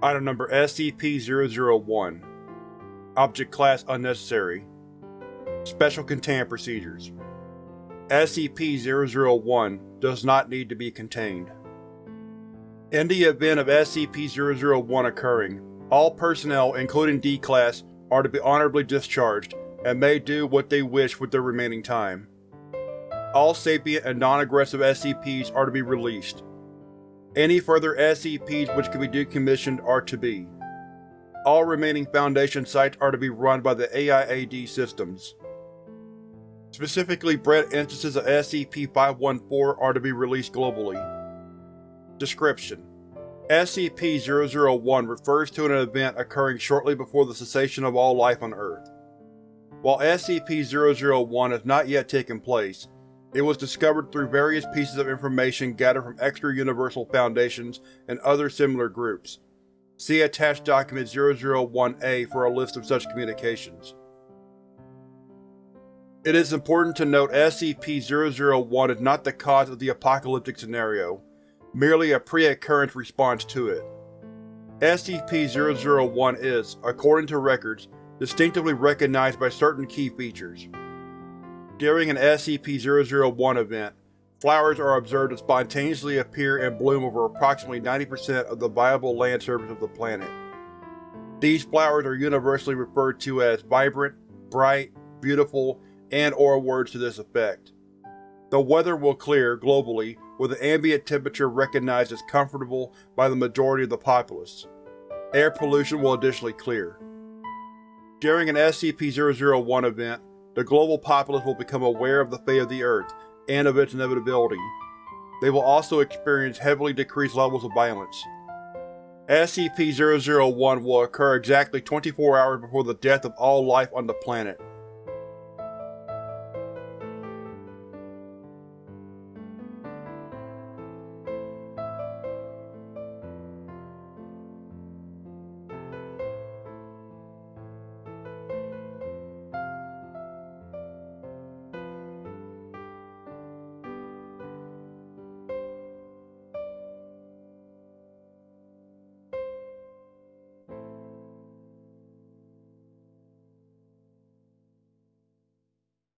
Item Number SCP-001 Object Class Unnecessary Special Containment Procedures SCP-001 does not need to be contained. In the event of SCP-001 occurring, all personnel, including D-Class, are to be honorably discharged, and may do what they wish with their remaining time. All sapient and non-aggressive SCPs are to be released. Any further SCPs which can be decommissioned are to be. All remaining Foundation sites are to be run by the AIAD systems. Specifically bred instances of SCP-514 are to be released globally. Description: SCP-001 refers to an event occurring shortly before the cessation of all life on Earth. While SCP-001 has not yet taken place, it was discovered through various pieces of information gathered from extra-universal foundations and other similar groups. See attached Document 001-A for a list of such communications. It is important to note SCP-001 is not the cause of the apocalyptic scenario, merely a pre-occurrence response to it. SCP-001 is, according to records, distinctively recognized by certain key features. During an SCP-001 event, flowers are observed to spontaneously appear and bloom over approximately 90% of the viable land surface of the planet. These flowers are universally referred to as vibrant, bright, beautiful, and or words to this effect. The weather will clear, globally, with an ambient temperature recognized as comfortable by the majority of the populace. Air pollution will additionally clear. During an SCP-001 event, the global populace will become aware of the fate of the Earth and of its inevitability. They will also experience heavily decreased levels of violence. SCP-001 will occur exactly 24 hours before the death of all life on the planet.